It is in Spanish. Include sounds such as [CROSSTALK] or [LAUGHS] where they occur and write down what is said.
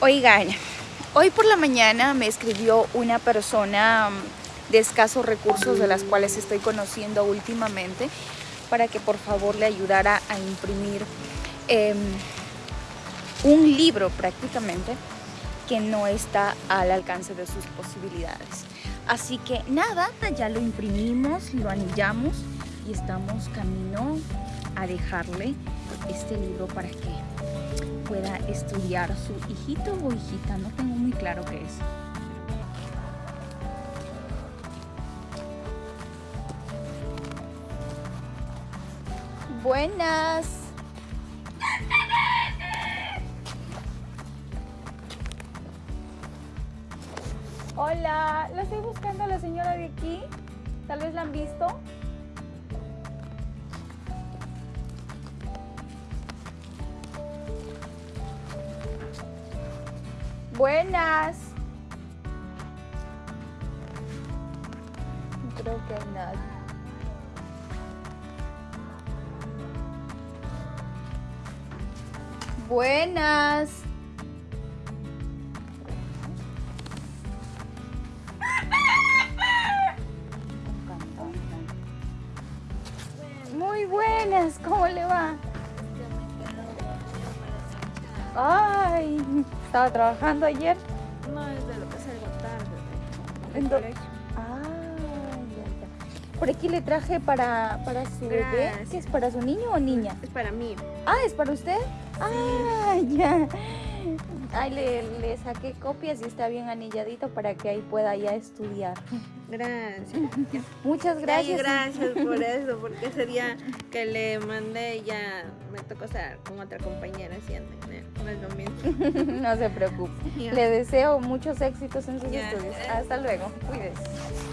Oigan, hoy por la mañana me escribió una persona mm, de escasos recursos de las cuales estoy conociendo últimamente para que por favor le ayudara a imprimir em, un libro prácticamente que no está al alcance de sus posibilidades. Así que nada, ya lo imprimimos, lo anillamos y estamos camino a dejarle este libro para que pueda estudiar su hijito o hijita, no tengo muy claro qué es. Buenas. Hola, la estoy buscando a la señora de aquí. Tal vez la han visto. Buenas. Creo que hay nadie. Buenas. Muy buenas, ¿cómo le va? Ay, ¿estaba trabajando ayer? No, es de lo que salgo tarde. ¿En del do- colegio. Ah, ya, ya. Por aquí le traje para, para su bebé. Gracias. ¿Qué es para su niño o niña? Es para mí. Ah, ¿es para usted? Ah, ya. Ay, le, le saqué copias y está bien anilladito para que ahí pueda ya estudiar. Gracias. Muchas Gracias. gracias. gracias por [LAUGHS] eso, porque ese día que le mandé ya me tocó estar con otra compañera haciendo. ¿no? No es lo mismo. [LAUGHS] no se preocupe. Le deseo muchos éxitos en sus estudios. Hasta luego. Cuídese.